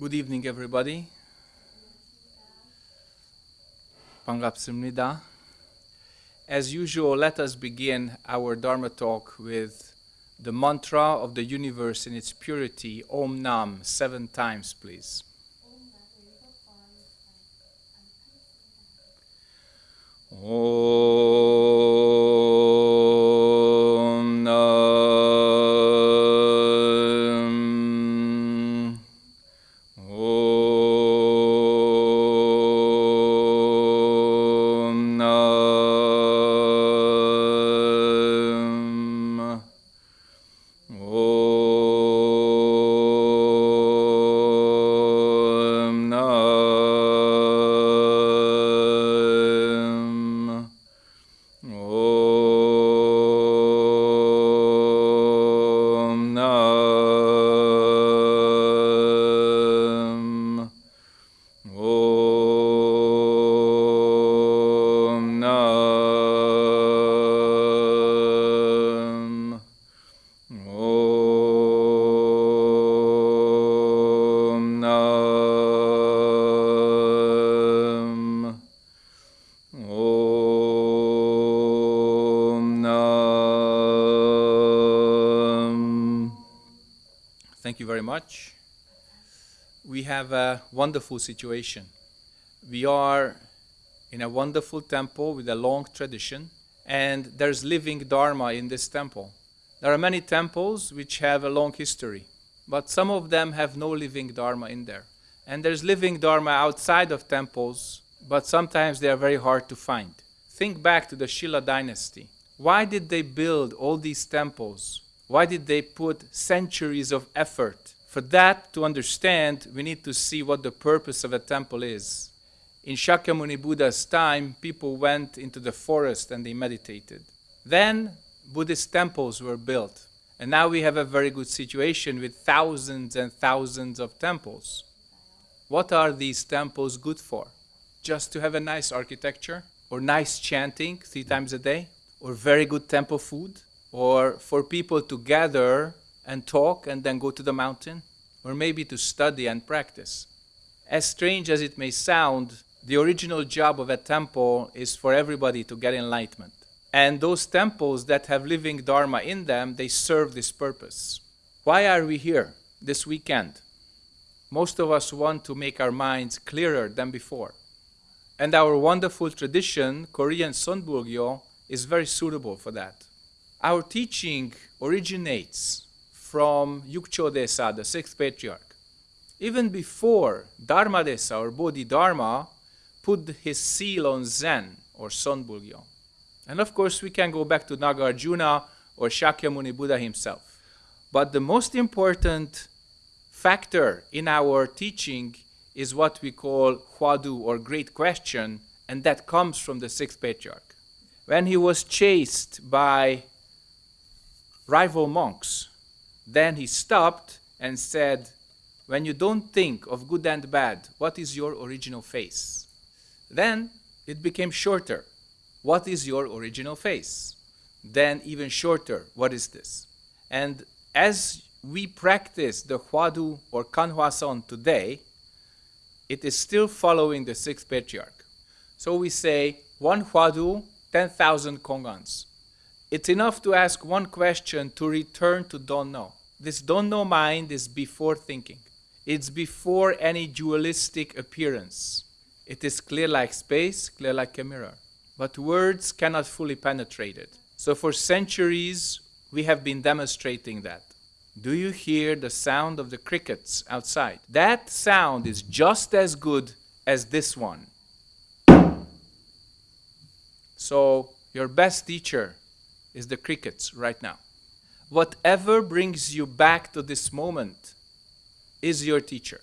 Good evening, everybody. Pangapsimnida. As usual, let us begin our Dharma talk with the mantra of the universe in its purity, Om Nam, seven times, please. Om. Have a wonderful situation. We are in a wonderful temple with a long tradition, and there's living Dharma in this temple. There are many temples which have a long history, but some of them have no living Dharma in there. And there's living Dharma outside of temples, but sometimes they are very hard to find. Think back to the Shilla dynasty. Why did they build all these temples? Why did they put centuries of effort? For that to understand, we need to see what the purpose of a temple is. In Shakyamuni Buddha's time, people went into the forest and they meditated. Then Buddhist temples were built. And now we have a very good situation with thousands and thousands of temples. What are these temples good for? Just to have a nice architecture? Or nice chanting three times a day? Or very good temple food? Or for people to gather and talk and then go to the mountain? Or maybe to study and practice? As strange as it may sound, the original job of a temple is for everybody to get enlightenment. And those temples that have living Dharma in them, they serve this purpose. Why are we here this weekend? Most of us want to make our minds clearer than before. And our wonderful tradition, Korean Sonbulgyo, is very suitable for that. Our teaching originates from Yukcho Desa, the sixth patriarch. Even before Dharma Desa or Bodhidharma put his seal on Zen or Sonbulgyo. And of course, we can go back to Nagarjuna or Shakyamuni Buddha himself. But the most important factor in our teaching is what we call Huadu or Great Question, and that comes from the sixth patriarch. When he was chased by rival monks, then he stopped and said, When you don't think of good and bad, what is your original face? Then it became shorter. What is your original face? Then even shorter, what is this? And as we practice the Huadu or Kanhwason today, it is still following the sixth patriarch. So we say one Huadu, 10,000 Kongans. It's enough to ask one question to return to don't know. This don't know mind is before thinking. It's before any dualistic appearance. It is clear like space, clear like a mirror. But words cannot fully penetrate it. So for centuries, we have been demonstrating that. Do you hear the sound of the crickets outside? That sound is just as good as this one. So your best teacher is the crickets right now. Whatever brings you back to this moment is your teacher.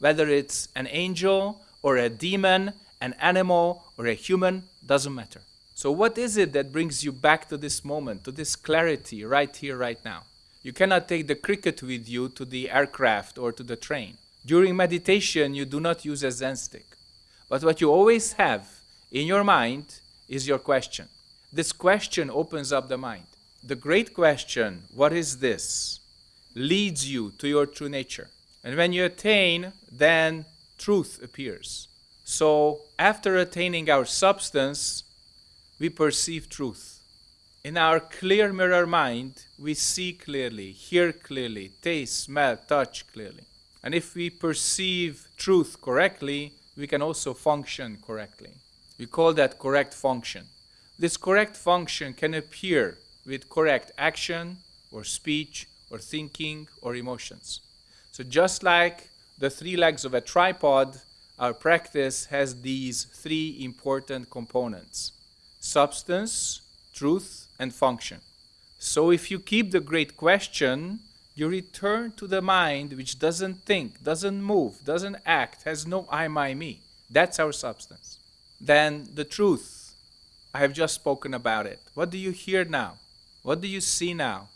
Whether it's an angel or a demon, an animal or a human, doesn't matter. So what is it that brings you back to this moment, to this clarity right here, right now? You cannot take the cricket with you to the aircraft or to the train. During meditation, you do not use a Zen stick. But what you always have in your mind is your question. This question opens up the mind. The great question, what is this, leads you to your true nature. And when you attain, then truth appears. So, after attaining our substance, we perceive truth. In our clear mirror mind, we see clearly, hear clearly, taste, smell, touch clearly. And if we perceive truth correctly, we can also function correctly. We call that correct function. This correct function can appear with correct action or speech or thinking or emotions. So just like the three legs of a tripod, our practice has these three important components. Substance, truth, and function. So if you keep the great question, you return to the mind which doesn't think, doesn't move, doesn't act, has no I, my, me. That's our substance. Then the truth, I have just spoken about it. What do you hear now? What do you see now?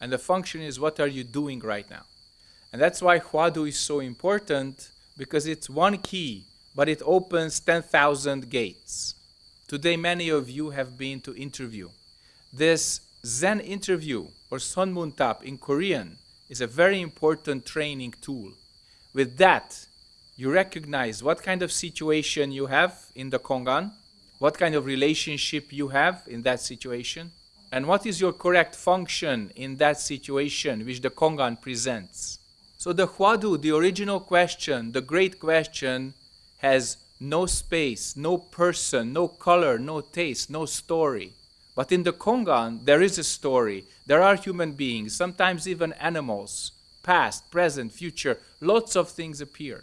And the function is what are you doing right now? And that's why Huadu is so important because it's one key, but it opens 10,000 gates. Today, many of you have been to interview. This Zen interview or Sonmuntap in Korean is a very important training tool. With that, you recognize what kind of situation you have in the Kongan, what kind of relationship you have in that situation, and what is your correct function in that situation which the Kongan presents. So the Huadu, the original question, the great question, has no space, no person, no color, no taste, no story. But in the Kongan, there is a story. There are human beings, sometimes even animals, past, present, future. Lots of things appear.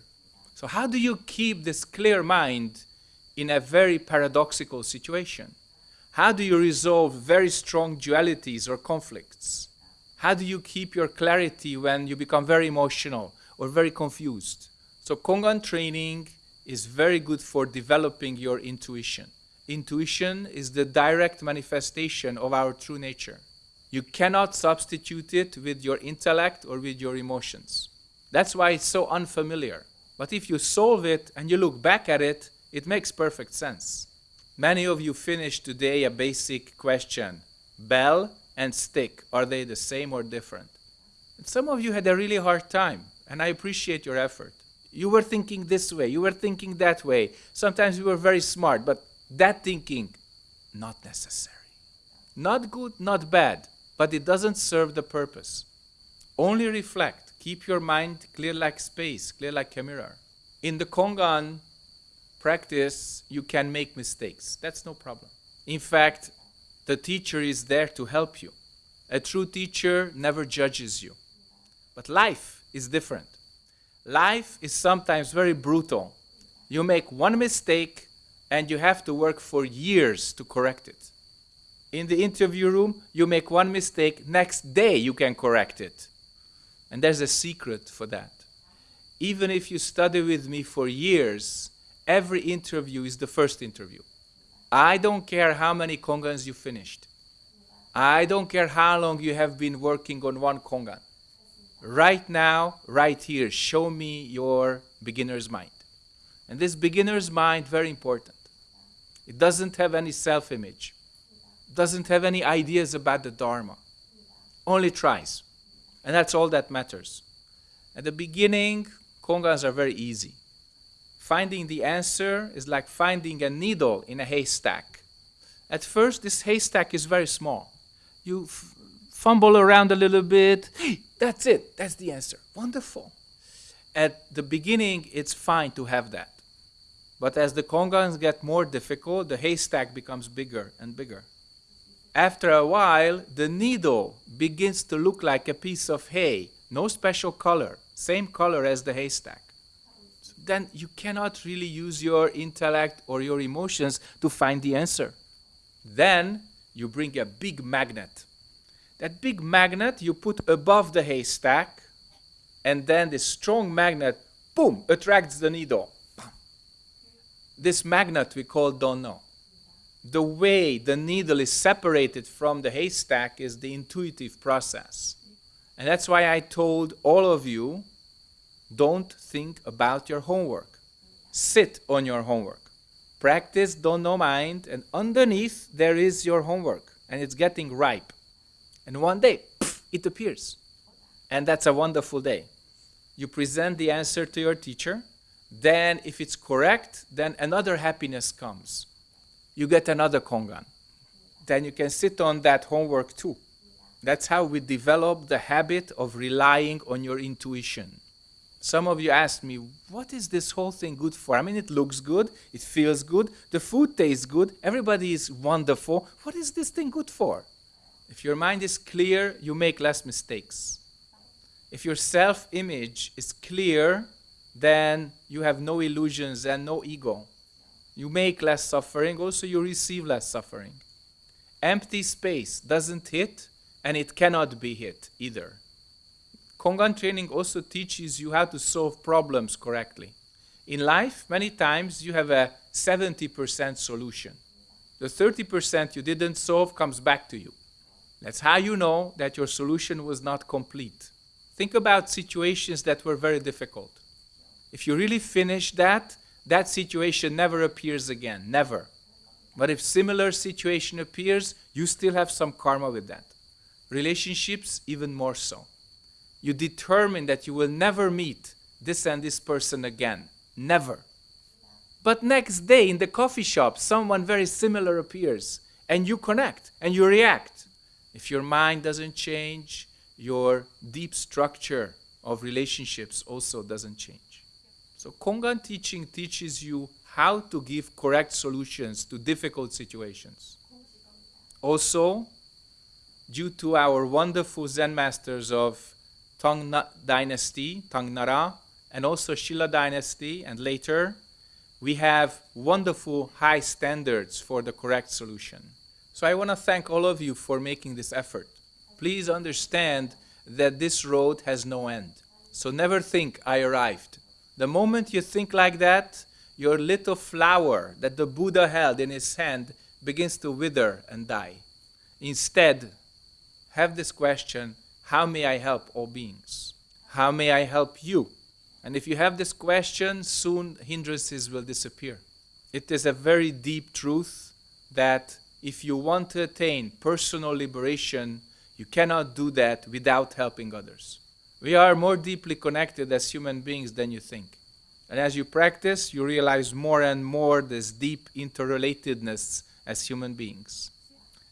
So, how do you keep this clear mind in a very paradoxical situation? How do you resolve very strong dualities or conflicts? How do you keep your clarity when you become very emotional or very confused? So, Kongan training is very good for developing your intuition. Intuition is the direct manifestation of our true nature. You cannot substitute it with your intellect or with your emotions. That's why it's so unfamiliar. But if you solve it and you look back at it, it makes perfect sense. Many of you finished today a basic question bell and stick, are they the same or different? And some of you had a really hard time, and I appreciate your effort. You were thinking this way, you were thinking that way. Sometimes you were very smart, but that thinking, not necessary. Not good, not bad, but it doesn't serve the purpose. Only reflect. Keep your mind clear like space, clear like a mirror. In the Kongan practice, you can make mistakes. That's no problem. In fact, the teacher is there to help you. A true teacher never judges you. But life is different. Life is sometimes very brutal. You make one mistake and you have to work for years to correct it. In the interview room, you make one mistake, next day you can correct it. And there's a secret for that. Even if you study with me for years, every interview is the first interview. I don't care how many kongans you finished. I don't care how long you have been working on one kongan right now, right here, show me your beginner's mind. And this beginner's mind, very important. It doesn't have any self-image. Doesn't have any ideas about the Dharma. Only tries. And that's all that matters. At the beginning, Kongans are very easy. Finding the answer is like finding a needle in a haystack. At first, this haystack is very small. You fumble around a little bit. Hey, That's it. That's the answer. Wonderful. At the beginning, it's fine to have that. But as the kongans get more difficult, the haystack becomes bigger and bigger. After a while, the needle begins to look like a piece of hay, no special color, same color as the haystack. Then you cannot really use your intellect or your emotions to find the answer. Then you bring a big magnet that big magnet you put above the haystack, and then this strong magnet, boom, attracts the needle. This magnet we call don't know. The way the needle is separated from the haystack is the intuitive process. And that's why I told all of you don't think about your homework. Sit on your homework. Practice don't know mind, and underneath there is your homework, and it's getting ripe. And one day, pff, it appears. And that's a wonderful day. you present the answer to your teacher. Then, if it's correct, then another happiness comes. You get another kongan. Then you can sit on that homework too. That's how we develop the habit of relying on your intuition. Some of you asked me, what is this whole thing good for? I mean, it looks good, it feels good, the food tastes good, everybody is wonderful. What is this thing good for? If your mind is clear, you make less mistakes. If your self image is clear, then you have no illusions and no ego. You make less suffering, also, you receive less suffering. Empty space doesn't hit, and it cannot be hit either. Kongan training also teaches you how to solve problems correctly. In life, many times you have a 70% solution. The 30% you didn't solve comes back to you. That's how you know that your solution was not complete. Think about situations that were very difficult. If you really finish that, that situation never appears again, never. But if similar situation appears, you still have some karma with that. Relationships, even more so. You determine that you will never meet this and this person again. Never. But next day in the coffee shop, someone very similar appears, and you connect and you react. If your mind doesn't change, your deep structure of relationships also doesn't change. So Kongan teaching teaches you how to give correct solutions to difficult situations. Also, due to our wonderful Zen masters of Tang dynasty, Tang Nara, and also Shilla dynasty, and later, we have wonderful high standards for the correct solution. So I want to thank all of you for making this effort please understand that this road has no end. So never think, I arrived. The moment you think like that, your little flower that the Buddha held in his hand begins to wither and die. Instead, have this question How may I help all beings? How may I help you? And if you have this question, soon hindrances will disappear. It is a very deep truth that if you want to attain personal liberation, you cannot do that without helping others. We are more deeply connected as human beings than you think. And as you practice, you realize more and more this deep interrelatedness as human beings.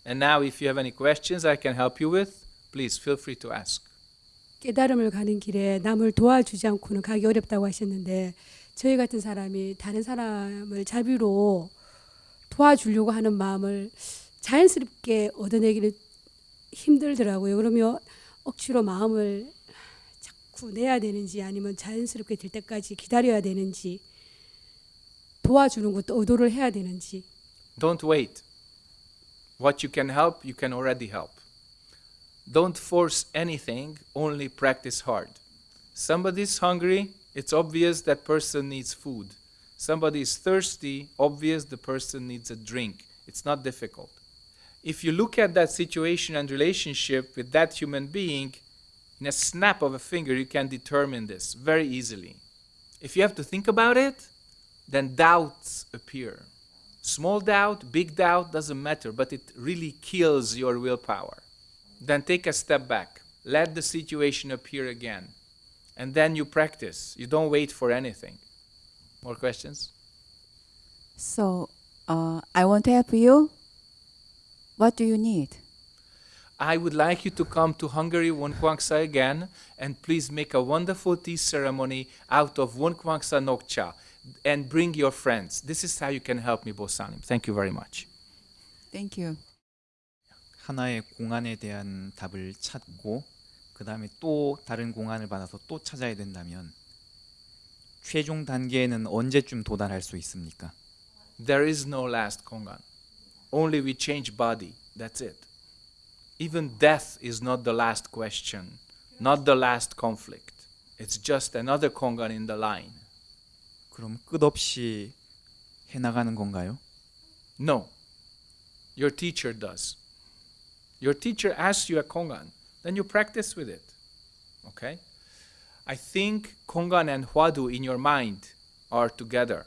And now, if you have any questions I can help you with, please feel free to ask. 깨달음을 가는 길에 남을 도와주지 않고는 가기 어렵다고 하셨는데 저희 같은 사람이 다른 사람을 자비로 도와주려고 하는 마음을 자연스럽게 얻어내기를 힘들더라고요. 그러면 억지로 마음을 자꾸 내야 되는지 아니면 자연스럽게 될 때까지 기다려야 되는지 도와주는 것도 의도를 해야 되는지 Don't wait. What you can help, you can already help. Don't force anything, only practice hard. Somebody is hungry, it's obvious that person needs food. Somebody is thirsty, obvious the person needs a drink. It's not difficult if you look at that situation and relationship with that human being, in a snap of a finger, you can determine this very easily. If you have to think about it, then doubts appear. Small doubt, big doubt, doesn't matter, but it really kills your willpower. Then take a step back. Let the situation appear again. And then you practice. You don't wait for anything. More questions? So, uh, I want to help you what do you need? I would like you to come to Hungary Wonkwangsa again and please make a wonderful tea ceremony out of Wonkwangsa Nokcha and bring your friends. This is how you can help me, Bosanim. Thank you very much. Thank you. 하나의 공안에 대한 답을 찾고 그 다음에 또 다른 공안을 받아서 또 찾아야 된다면 최종 단계에는 언제쯤 도달할 수 있습니까? There is no last kongan. Only we change body. That's it. Even death is not the last question, not the last conflict. It's just another kongan in the line. 그럼 끝없이 해 나가는 건가요? No. Your teacher does. Your teacher asks you a kongan, then you practice with it. Okay? I think kongan and hwadu in your mind are together.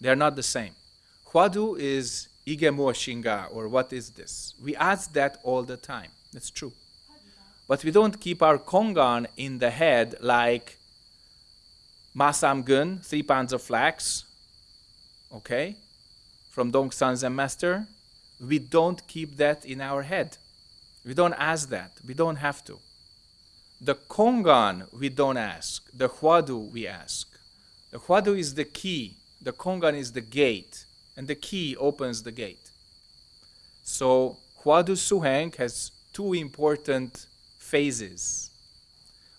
They are not the same. Hwadu is Igemo Shinga, or what is this? We ask that all the time. That's true. But we don't keep our kongan in the head like Masamgun, three pounds of flax, okay, from Dongsan Zen Master. We don't keep that in our head. We don't ask that. We don't have to. The Kongan we don't ask. The Huadu we ask. The Huadu is the key. The Kongan is the gate. And the key opens the gate. So Huadu Suheng has two important phases.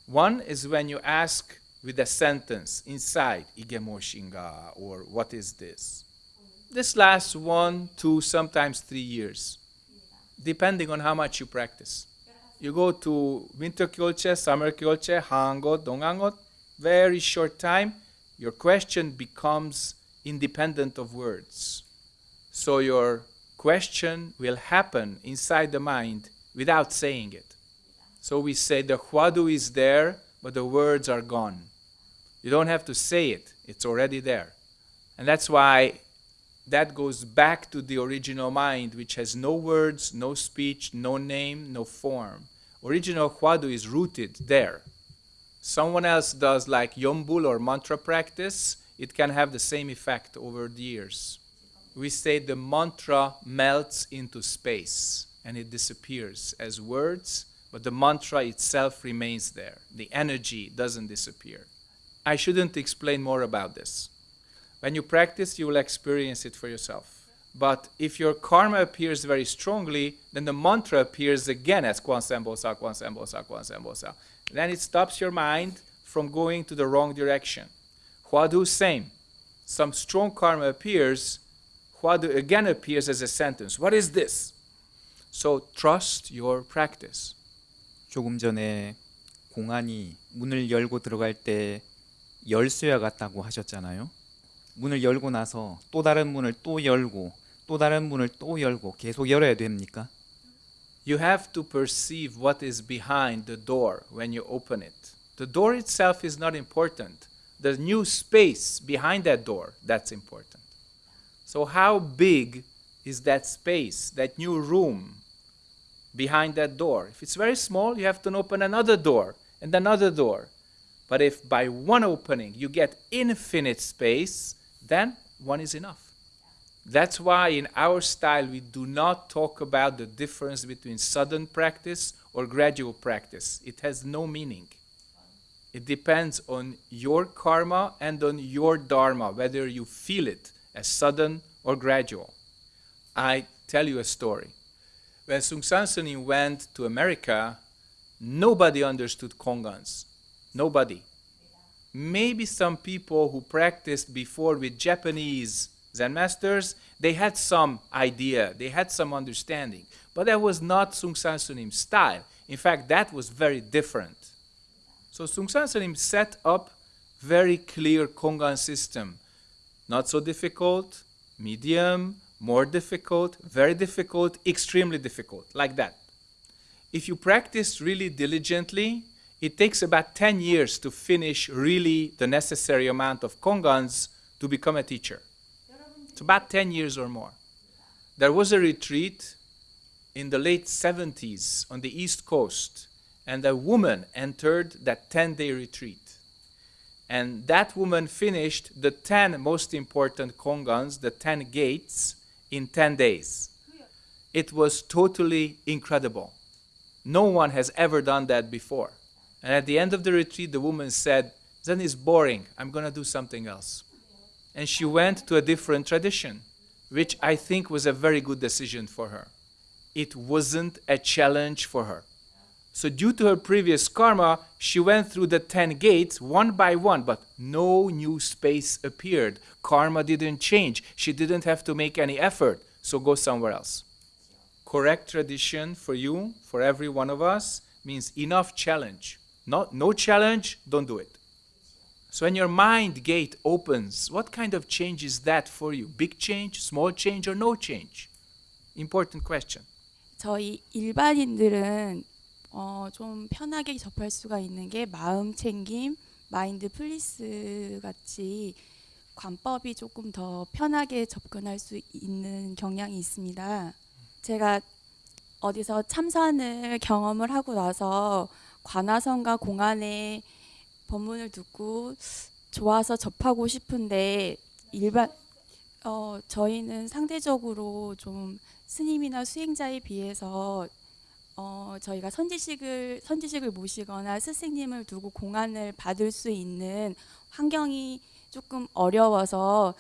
One is when you ask with a sentence inside Igemo Shinga or what is this? This lasts one, two, sometimes three years, depending on how much you practice. You go to winter kyolche, summer kyolche, hangot, dongangot, very short time, your question becomes independent of words. So your question will happen inside the mind without saying it. So we say the huadu is there, but the words are gone. You don't have to say it, it's already there. And that's why that goes back to the original mind, which has no words, no speech, no name, no form. Original huadu is rooted there. Someone else does like yombul or mantra practice, it can have the same effect over the years. We say the mantra melts into space and it disappears as words, but the mantra itself remains there. The energy doesn't disappear. I shouldn't explain more about this. When you practice, you will experience it for yourself. But if your karma appears very strongly, then the mantra appears again as Kwan Seum Bosal, Kwan Seum Bosal, Kwan Seum Bosal. Then it stops your mind from going to the wrong direction. Huadu, same. Some strong karma appears, Huadu again appears as a sentence. What is this? So trust your practice. 조금 전에 공안이 문을 열고 들어갈 때 열쇠와 같다고 하셨잖아요. 문을 열고 나서 또 다른 문을 또 열고 또 다른 문을 또 열고 계속 열어야 됩니까? You have to perceive what is behind the door when you open it. The door itself is not important. The new space behind that door, that's important. So, how big is that space, that new room behind that door? If it's very small, you have to open another door and another door. But if by one opening you get infinite space, then one is enough. That's why in our style we do not talk about the difference between sudden practice or gradual practice. It has no meaning. It depends on your karma and on your dharma, whether you feel it as sudden or gradual. I tell you a story. When Seung Sahn Sunim went to America, nobody understood Kongans. Nobody. Maybe some people who practiced before with Japanese Zen masters, they had some idea, they had some understanding. But that was not Sung Sunim's style. In fact, that was very different. So Seung Sahn Sunim set up very clear Kongan system. Not so difficult, medium, more difficult, very difficult, extremely difficult, like that. If you practice really diligently, it takes about 10 years to finish really the necessary amount of Kongans to become a teacher. It's about 10 years or more. There was a retreat in the late 70s on the East Coast, and a woman entered that 10 day retreat. And that woman finished the 10 most important kongans, the 10 gates, in 10 days. It was totally incredible. No one has ever done that before. And at the end of the retreat, the woman said, Zen is boring. I'm going to do something else and she went to a different tradition, which I think was a very good decision for her. It wasn't a challenge for her. So, due to her previous karma, she went through the 10 gates one by one, but no new space appeared. Karma didn't change. She didn't have to make any effort, so go somewhere else. Correct tradition for you, for every one of us, means enough challenge. Not, no challenge, don't do it. So when your mind gate opens, what kind of change is that for you? Big change, small change, or no change? Important question. 저희 일반인들은 어, 좀 편하게 접할 수가 있는 게 마음 챙김, 마인드 플리스 같이 관법이 조금 더 편하게 접근할 수 있는 경향이 있습니다. 제가 어디서 참선을 경험을 하고 나서 관화성과 공안의 법문을 듣고 좋아서 접하고 싶은데 일반 어 저희는 상대적으로 좀 스님이나 수행자에 비해서 어 저희가 선지식을 선지식을 모시거나 스승님을 두고 공안을 받을 수 있는 환경이 조금 어려워서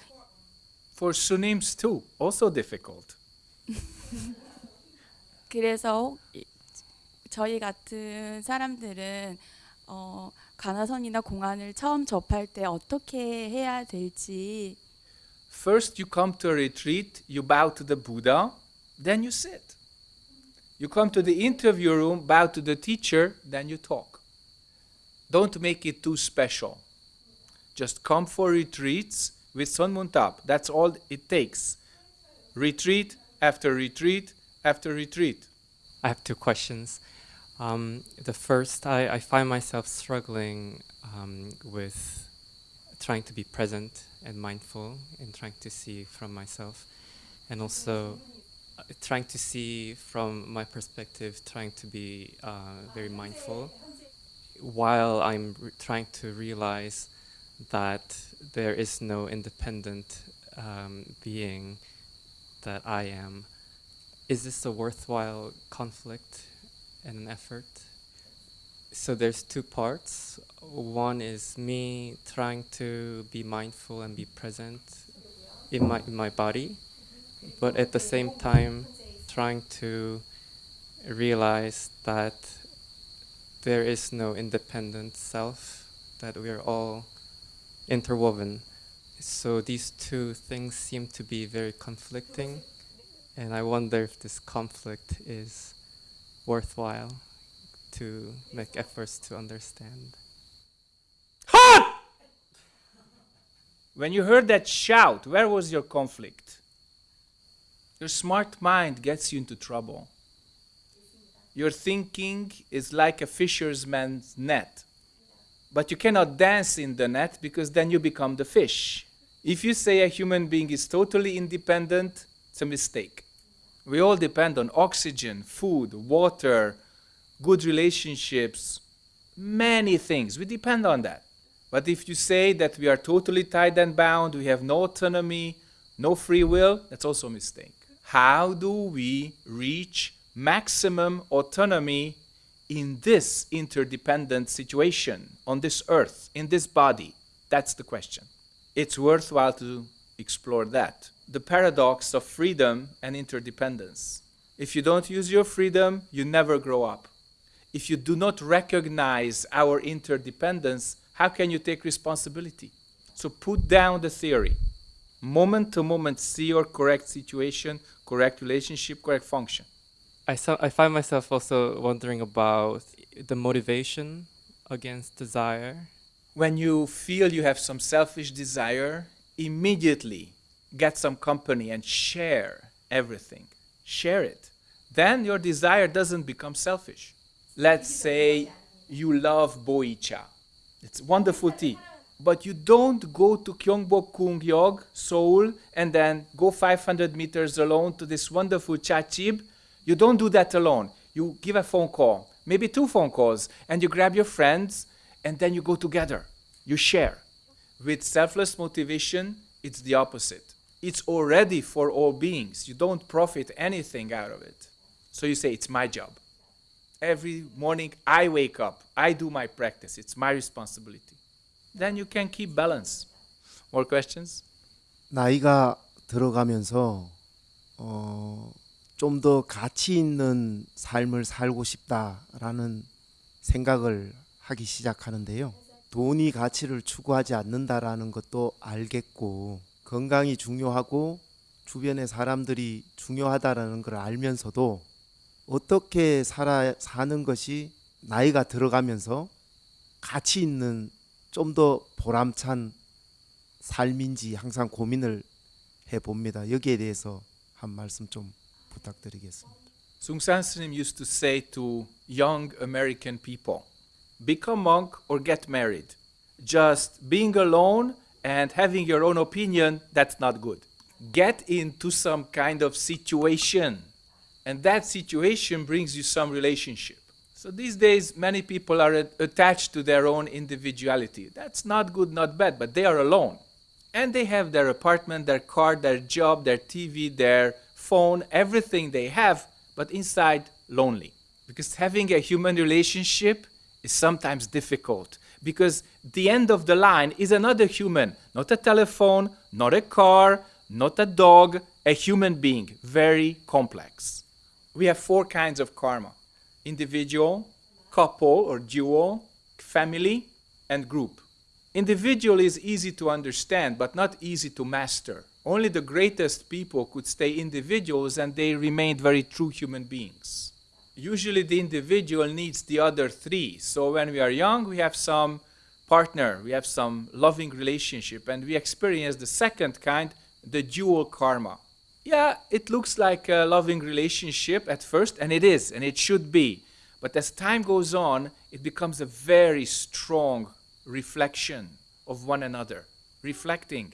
For sunims too, also difficult. 그래서 저희 같은 사람들은 어 가나선이나 공안을 처음 접할 때 어떻게 해야 될지 First, you come to a retreat, you bow to the Buddha, then you sit. You come to the interview room, bow to the teacher, then you talk. Don't make it too special. Just come for retreats with Sun Muntap. That's all it takes. Retreat after retreat after retreat. I have two questions. Um, the first, I, I find myself struggling um, with trying to be present and mindful and trying to see from myself, and also uh, trying to see from my perspective, trying to be uh, very mindful while I'm trying to realize that there is no independent um, being that I am. Is this a worthwhile conflict and an effort? So there's two parts. One is me trying to be mindful and be present in my in my body, but at the same time trying to realize that there is no independent self, that we are all interwoven. So these two things seem to be very conflicting, and I wonder if this conflict is worthwhile to make efforts to understand. Hot! When you heard that shout, where was your conflict? Your smart mind gets you into trouble. Your thinking is like a fisherman's net. But you cannot dance in the net because then you become the fish. If you say a human being is totally independent, it's a mistake. We all depend on oxygen, food, water, good relationships, many things. We depend on that. But if you say that we are totally tied and bound, we have no autonomy, no free will, that's also a mistake. How do we reach maximum autonomy in this interdependent situation, on this earth, in this body? That's the question. It's worthwhile to explore that. The paradox of freedom and interdependence. If you don't use your freedom, you never grow up. If you do not recognize our interdependence, how can you take responsibility? So put down the theory. Moment to moment, see your correct situation, correct relationship, correct function. I, I find myself also wondering about the motivation against desire. When you feel you have some selfish desire, immediately get some company and share everything. Share it. Then your desire doesn't become selfish. Let's say you love boicha. It's wonderful tea. But you don't go to Gyeongbok Kung Yog, Seoul, and then go 500 meters alone to this wonderful chachib. You don't do that alone. You give a phone call, maybe two phone calls, and you grab your friends, and then you go together. You share. With selfless motivation, it's the opposite It's already for all beings. You don't profit anything out of it. So you say, It's my job. Every morning I wake up, I do my practice, it's my responsibility. Then you can keep balance. More questions? 나이가 들어가면서 어, 좀 더 가치 있는 삶을 살고 싶다라는 생각을 하기 시작하는데요. 돈이 가치를 추구하지 않는다라는 것도 알겠고 건강이 중요하고 주변의 사람들이 중요하다라는 걸 알면서도 어떻게 살아 사는 것이 나이가 들어가면서 가치 있는 좀 더 보람찬 삶인지 항상 고민을 해 봅니다. 여기에 대해서 한 말씀 좀 부탁드리겠습니다. Sungsan Srim used to say to young American people, become monk or get married. Just being alone and having your own opinion, that's not good. Get into some kind of situation. And that situation brings you some relationship, So these days, many people are attached to their own individuality. That's not good, not bad, but they are alone. And they have their apartment, their car, their job, their TV, their phone, everything they have, but inside, lonely. Because having a human relationship is sometimes difficult. Because the end of the line is another human, not a telephone, not a car, not a dog, a human being, very complex. We have four kinds of karma individual, couple or dual, family, and group. Individual is easy to understand, but not easy to master. Only the greatest people could stay individuals and they remained very true human beings. Usually, the individual needs the other three. So, when we are young, we have some partner, we have some loving relationship, and we experience the second kind, the dual karma. Yeah, it looks like a loving relationship at first, and it is, and it should be. But as time goes on, it becomes a very strong reflection of one another, reflecting,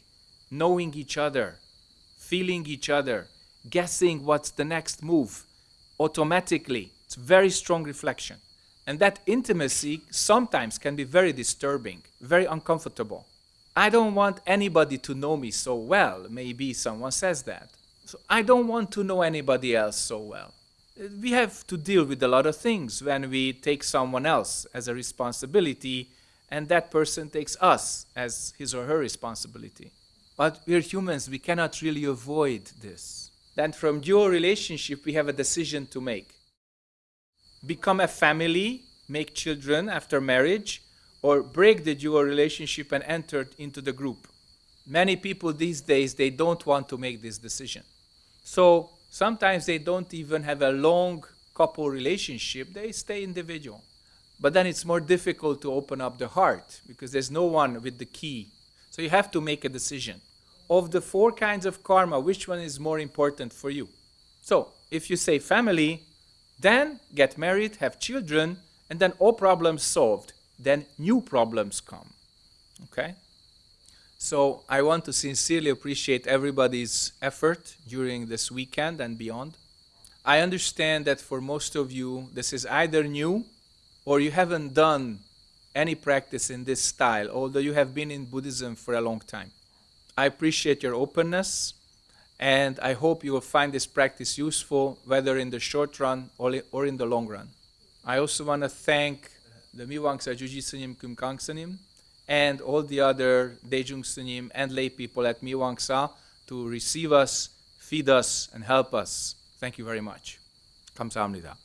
knowing each other, feeling each other, guessing what's the next move automatically. It's very strong reflection. And that intimacy sometimes can be very disturbing, very uncomfortable. I don't want anybody to know me so well. Maybe someone says that. So I don't want to know anybody else so well. We have to deal with a lot of things when we take someone else as a responsibility and that person takes us as his or her responsibility. But we're humans, we cannot really avoid this. Then from dual relationship, we have a decision to make. Become a family, make children after marriage, or break the dual relationship and enter into the group. Many people these days, they don't want to make this decision. So sometimes they don't even have a long couple relationship, they stay individual. But then it's more difficult to open up the heart because there's no one with the key. So you have to make a decision. Of the four kinds of karma, which one is more important for you? So if you say family, then get married, have children, and then all problems solved. Then new problems come. Okay? So I want to sincerely appreciate everybody's effort during this weekend and beyond. I understand that for most of you, this is either new or you haven't done any practice in this style, although you have been in Buddhism for a long time. I appreciate your openness and I hope you will find this practice useful, whether in the short run or in the long run. I also want to thank the Mihwangsa Juji Sunim and all the other Dejung Sunim and lay people at Mihwangsa to receive us, feed us, and help us. Thank you very much. Kamsahamnida.